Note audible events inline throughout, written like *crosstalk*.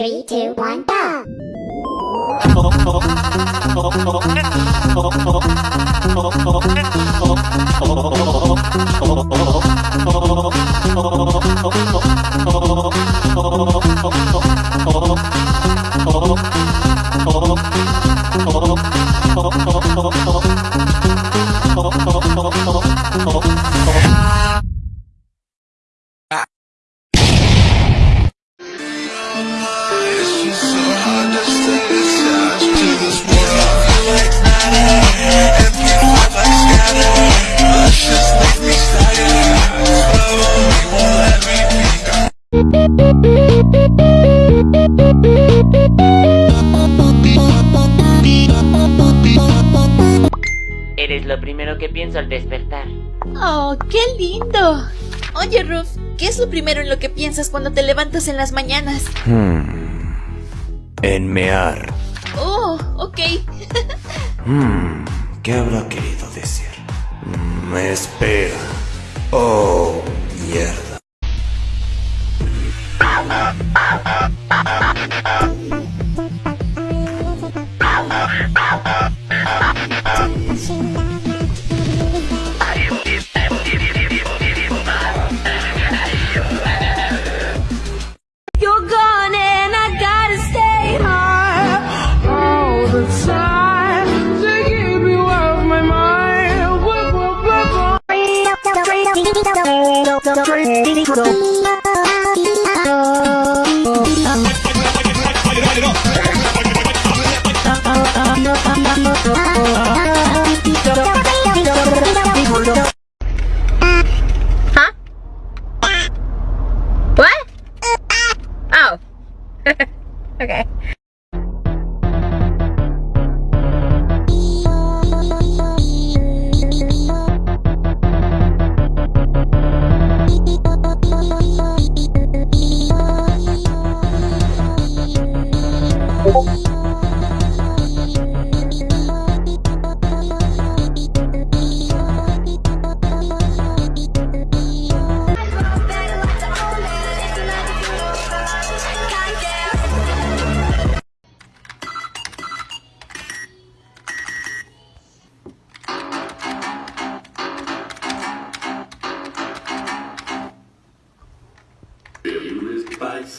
Three, two, one, go! *laughs* Eres lo primero que pienso al despertar. ¡Oh, qué lindo! Oye, Ruth, ¿qué es lo primero en lo que piensas cuando te levantas en las mañanas? Hmm. Enmear. Oh, ok. hmm, ¿qué habrá querido decir? Hmm, me espera. Oh, mierda. Light it up.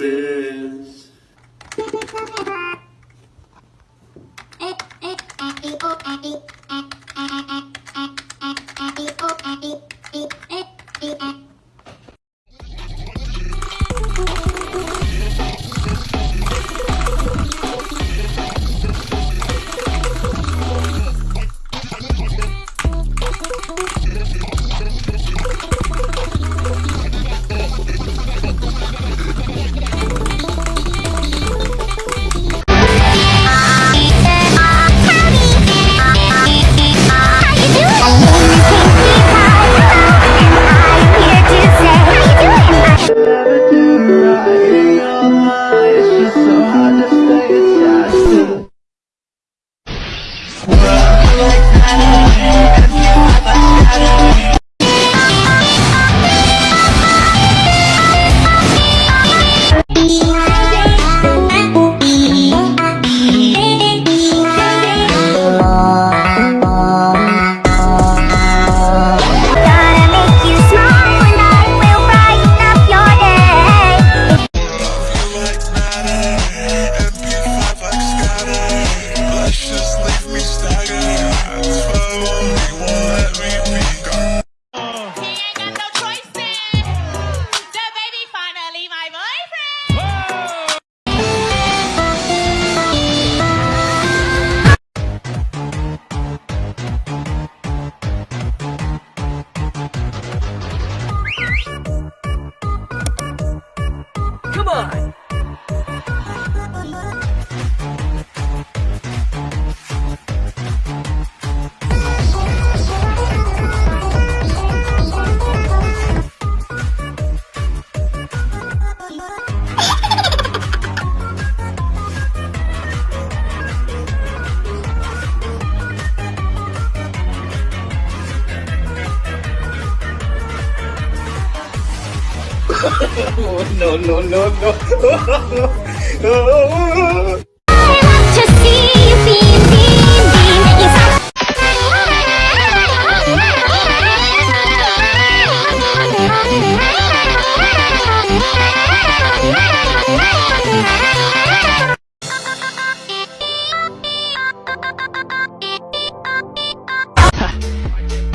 sin. time Beam, beam. Yes, I-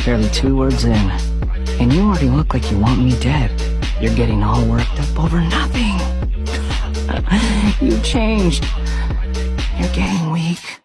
Barely two words in, and you already look like you want me dead. You're getting all worked up over nothing. *laughs* you changed. You're getting weak.